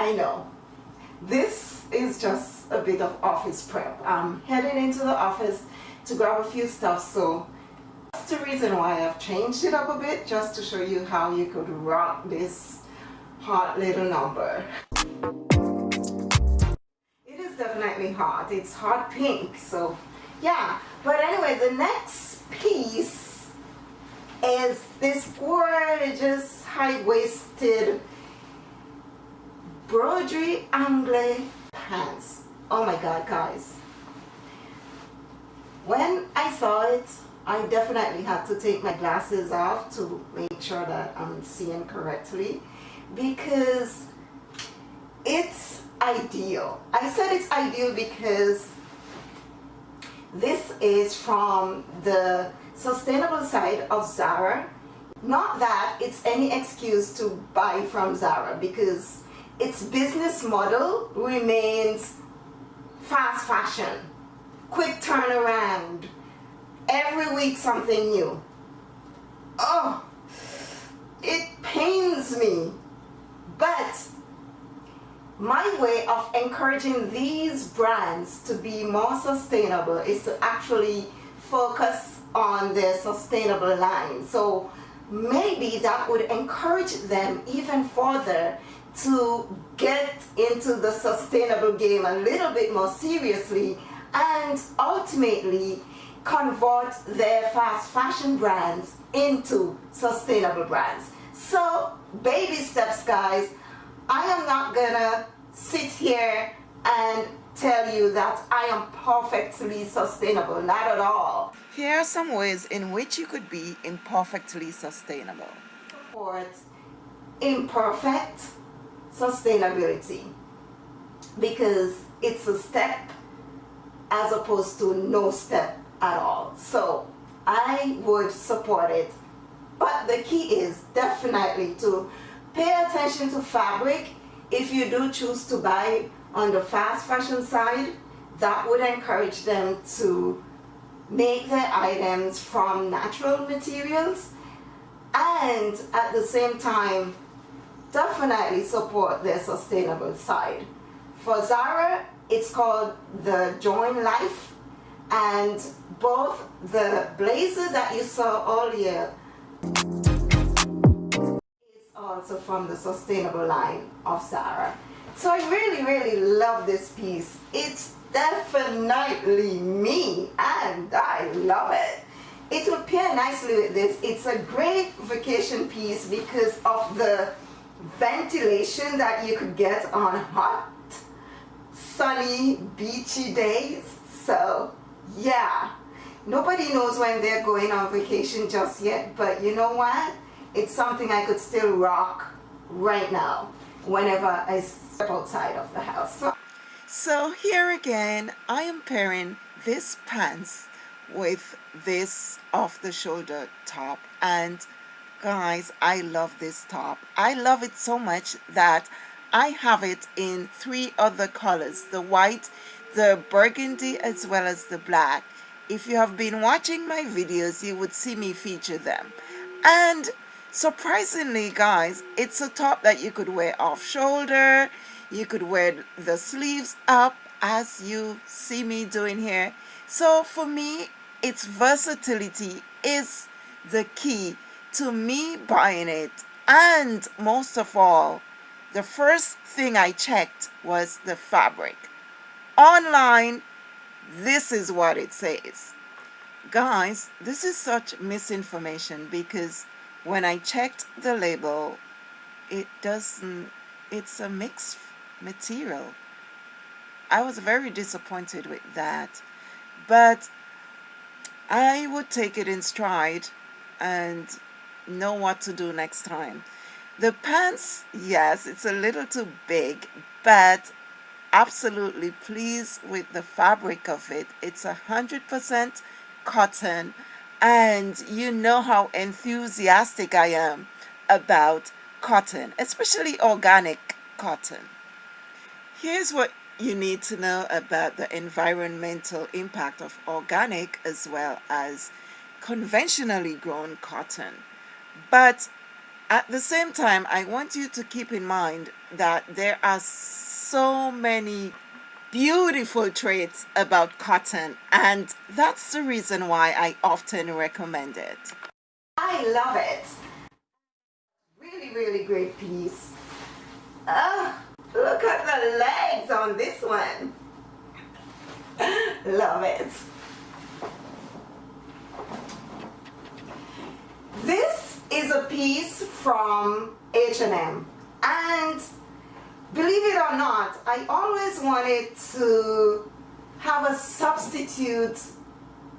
I know. This is just a bit of office prep. I'm heading into the office to grab a few stuff, so that's the reason why I've changed it up a bit, just to show you how you could rock this hot little number. It is definitely hot. It's hot pink, so yeah. But anyway, the next piece is this gorgeous high-waisted broderie anglaise pants. Oh my god, guys. When I saw it, I definitely had to take my glasses off to make sure that I'm seeing correctly because it's ideal. I said it's ideal because this is from the sustainable side of Zara. Not that it's any excuse to buy from Zara because its business model remains fast fashion, quick turnaround, every week something new. Oh, it pains me. But my way of encouraging these brands to be more sustainable is to actually focus on their sustainable line. So maybe that would encourage them even further to get into the sustainable game a little bit more seriously and ultimately convert their fast fashion brands into sustainable brands. So baby steps guys, I am not gonna sit here and tell you that I am perfectly sustainable, not at all. Here are some ways in which you could be imperfectly sustainable. Imperfect sustainability because it's a step as opposed to no step at all. So I would support it. But the key is definitely to pay attention to fabric. If you do choose to buy on the fast fashion side, that would encourage them to make their items from natural materials and at the same time definitely support their sustainable side. For Zara, it's called the Join Life and both the blazer that you saw earlier is also from the sustainable line of Zara. So I really, really love this piece. It's definitely me and I love it. It will pair nicely with this. It's a great vacation piece because of the ventilation that you could get on hot, sunny, beachy days. So yeah, nobody knows when they're going on vacation just yet, but you know what? It's something I could still rock right now whenever I step outside of the house. So here again, I am pairing this pants with this off-the-shoulder top and guys I love this top. I love it so much that I have it in three other colors the white the burgundy as well as the black. If you have been watching my videos you would see me feature them. And surprisingly guys it's a top that you could wear off shoulder. You could wear the sleeves up as you see me doing here. So for me its versatility is the key to me buying it and most of all the first thing I checked was the fabric. Online this is what it says. Guys this is such misinformation because when I checked the label it doesn't it's a mixed material. I was very disappointed with that but I would take it in stride and know what to do next time. The pants, yes, it's a little too big, but absolutely pleased with the fabric of it. It's a hundred percent cotton and you know how enthusiastic I am about cotton, especially organic cotton. Here's what you need to know about the environmental impact of organic as well as conventionally grown cotton. But At the same time, I want you to keep in mind that there are so many beautiful traits about cotton and that's the reason why I often recommend it. I love it. Really, really great piece. Oh, look at the legs on this one. love it. This is a piece from H&M and believe it or not, I always wanted to have a substitute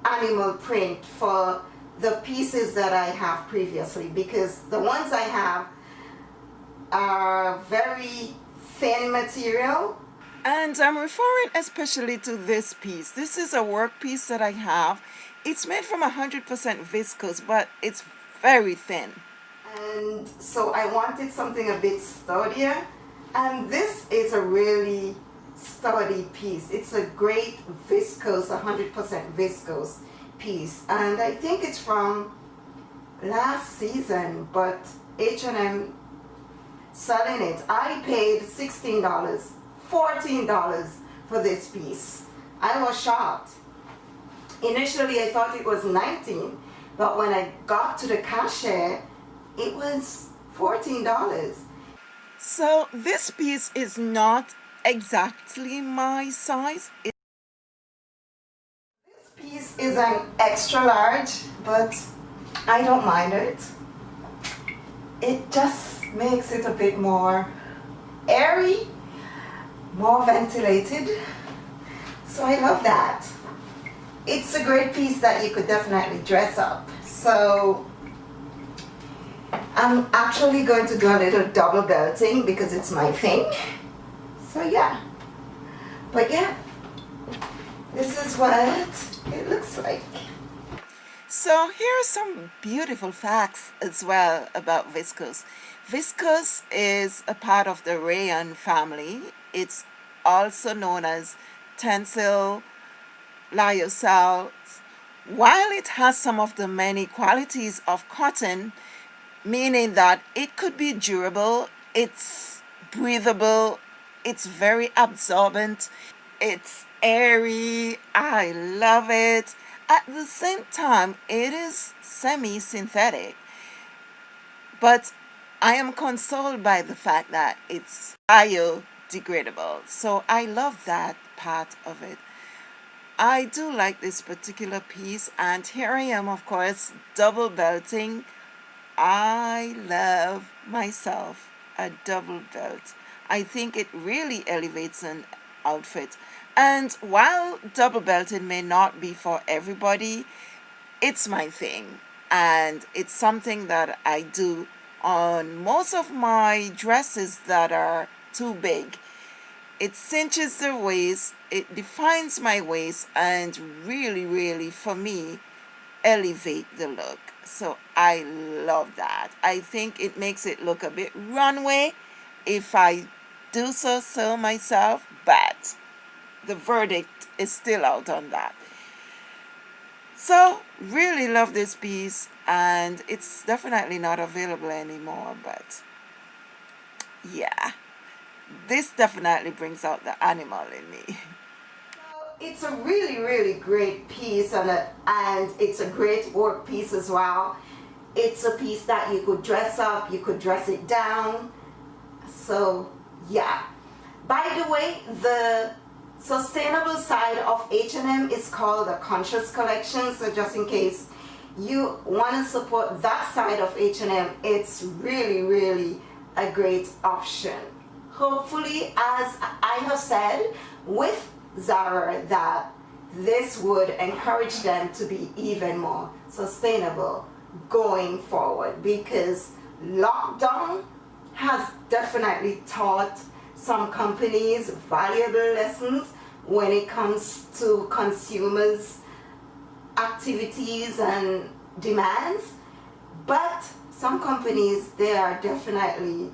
animal print for the pieces that I have previously because the ones I have are very thin material. And I'm referring especially to this piece. This is a work piece that I have. It's made from 100% viscose, but it's very thin. And so I wanted something a bit sturdier. And this is a really sturdy piece. It's a great viscose, 100% viscose piece. And I think it's from last season, but H&M selling it. I paid $16, $14 for this piece. I was shocked. Initially, I thought it was 19 but when I got to the cashier, it was $14. So this piece is not exactly my size. It this piece is an extra large, but I don't mind it. It just makes it a bit more airy, more ventilated. So I love that it's a great piece that you could definitely dress up. So I'm actually going to do a little double belting because it's my thing. So yeah. But yeah, this is what it looks like. So here are some beautiful facts as well about viscose. Viscose is a part of the rayon family. It's also known as tencel lyocell, while it has some of the many qualities of cotton, meaning that it could be durable, it's breathable, it's very absorbent, it's airy, I love it. At the same time, it is semi-synthetic, but I am consoled by the fact that it's biodegradable. So I love that part of it. I do like this particular piece and here I am of course double belting. I love myself a double belt. I think it really elevates an outfit. And while double belting may not be for everybody it's my thing. And it's something that I do on most of my dresses that are too big it cinches the waist it defines my waist and really really for me elevate the look. So I love that. I think it makes it look a bit runway if I do so so myself but the verdict is still out on that. So really love this piece and it's definitely not available anymore but yeah this definitely brings out the animal in me. It's a really, really great piece and, a, and it's a great work piece as well. It's a piece that you could dress up, you could dress it down. So yeah. By the way, the sustainable side of H&M is called the Conscious Collection. So just in case you want to support that side of H&M, it's really, really a great option hopefully as I have said with Zara that this would encourage them to be even more sustainable going forward because lockdown has definitely taught some companies valuable lessons when it comes to consumers activities and demands. But some companies they are definitely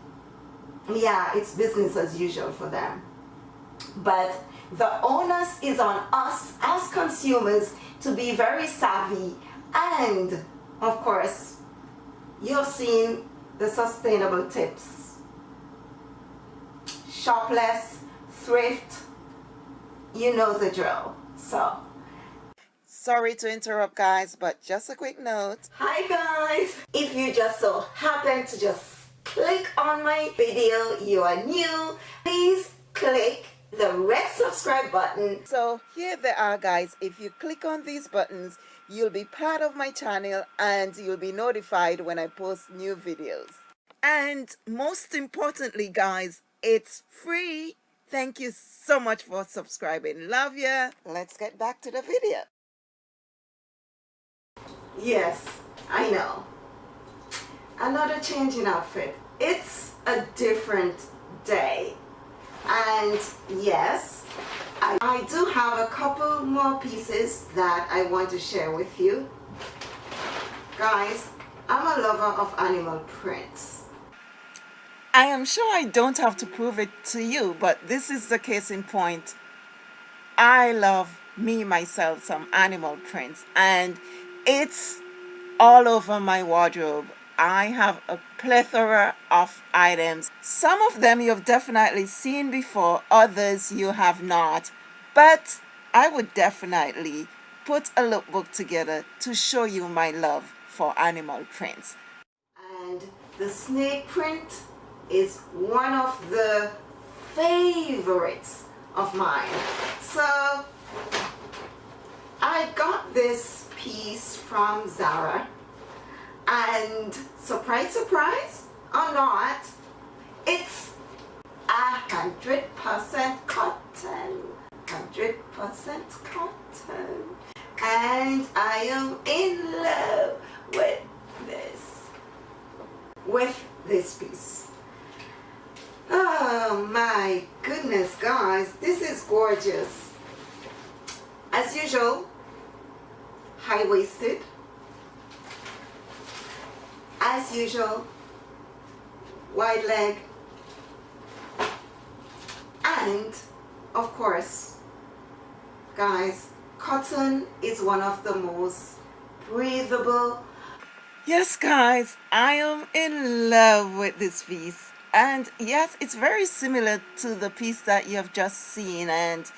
yeah, it's business as usual for them. But the onus is on us as consumers to be very savvy and of course you've seen the sustainable tips. Shopless, thrift, you know the drill. So, sorry to interrupt guys, but just a quick note. Hi guys! If you just so happen to just click on my video, you are new, please click the red subscribe button. So here they are guys, if you click on these buttons, you'll be part of my channel and you'll be notified when I post new videos. And most importantly guys, it's free. Thank you so much for subscribing. Love ya. Let's get back to the video. Yes, I know. Another change in outfit. It's a different day. And yes, I, I do have a couple more pieces that I want to share with you. Guys, I'm a lover of animal prints. I am sure I don't have to prove it to you, but this is the case in point. I love me myself some animal prints and it's all over my wardrobe. I have a plethora of items. Some of them you've definitely seen before, others you have not. But I would definitely put a lookbook together to show you my love for animal prints. And the snake print is one of the favorites of mine. So I got this piece from Zara and surprise, surprise or not, it's a hundred percent cotton. Hundred percent cotton. And I am in love with this. With this piece. Oh my goodness guys, this is gorgeous. As usual, high-waisted as usual wide leg and of course guys cotton is one of the most breathable. Yes guys I am in love with this piece. And yes it's very similar to the piece that you have just seen. And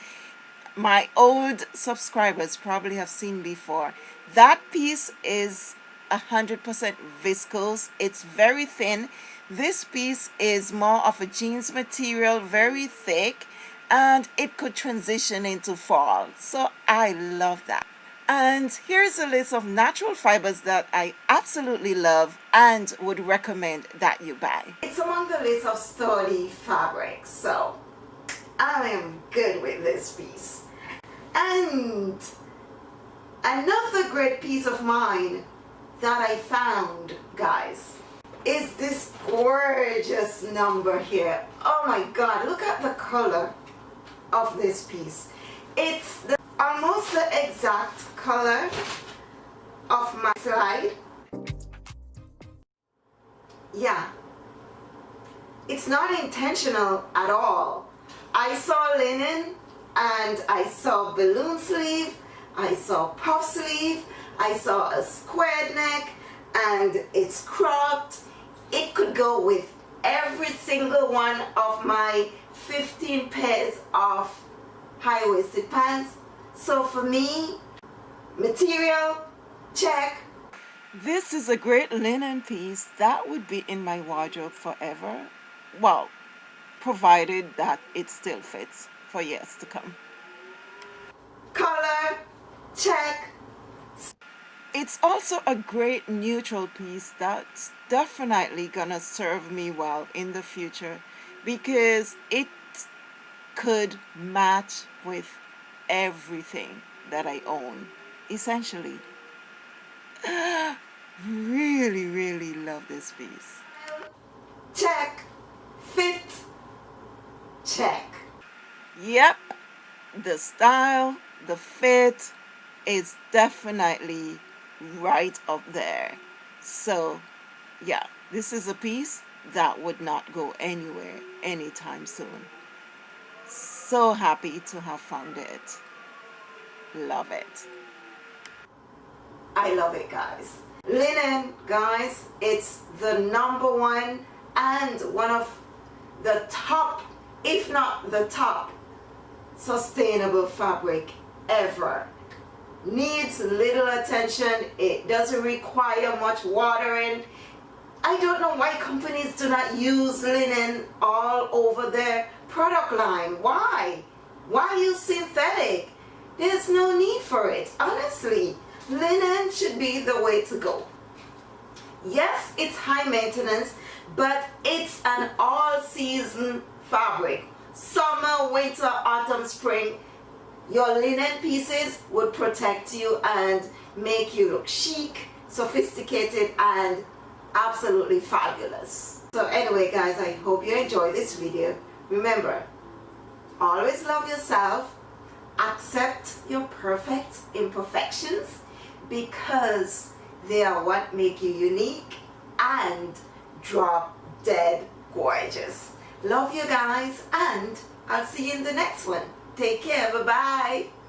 my old subscribers probably have seen before. That piece is 100% viscose it's very thin this piece is more of a jeans material very thick and it could transition into fall so I love that and here's a list of natural fibers that I absolutely love and would recommend that you buy. It's among the list of sturdy fabrics, so I am good with this piece. And another great piece of mine that I found, guys, is this gorgeous number here. Oh my God, look at the color of this piece. It's the, almost the exact color of my slide. Yeah, it's not intentional at all. I saw linen and I saw balloon sleeve, I saw puff sleeve, I saw a squared neck and it's cropped. It could go with every single one of my 15 pairs of high-waisted pants. So for me, material, check. This is a great linen piece that would be in my wardrobe forever. Well, provided that it still fits for years to come. Color, check. It's also a great neutral piece that's definitely gonna serve me well in the future because it could match with everything that I own essentially. Really really love this piece. Check. Fit. Check. Yep. The style the fit is definitely right up there. So yeah this is a piece that would not go anywhere anytime soon. So happy to have found it. Love it. I love it guys. Linen, guys, it's the number one and one of the top, if not the top, sustainable fabric ever. Needs little attention. It doesn't require much watering. I don't know why companies do not use linen all over their product line. Why? Why use synthetic? There's no need for it. Honestly, linen should be the way to go. Yes, it's high maintenance, but it's an all-season fabric. Summer, winter, autumn, spring, your linen pieces would protect you and make you look chic, sophisticated, and absolutely fabulous. So anyway guys, I hope you enjoyed this video. Remember, always love yourself, accept your perfect imperfections because they are what make you unique and drop dead gorgeous. Love you guys and I'll see you in the next one. Take care. Bye-bye.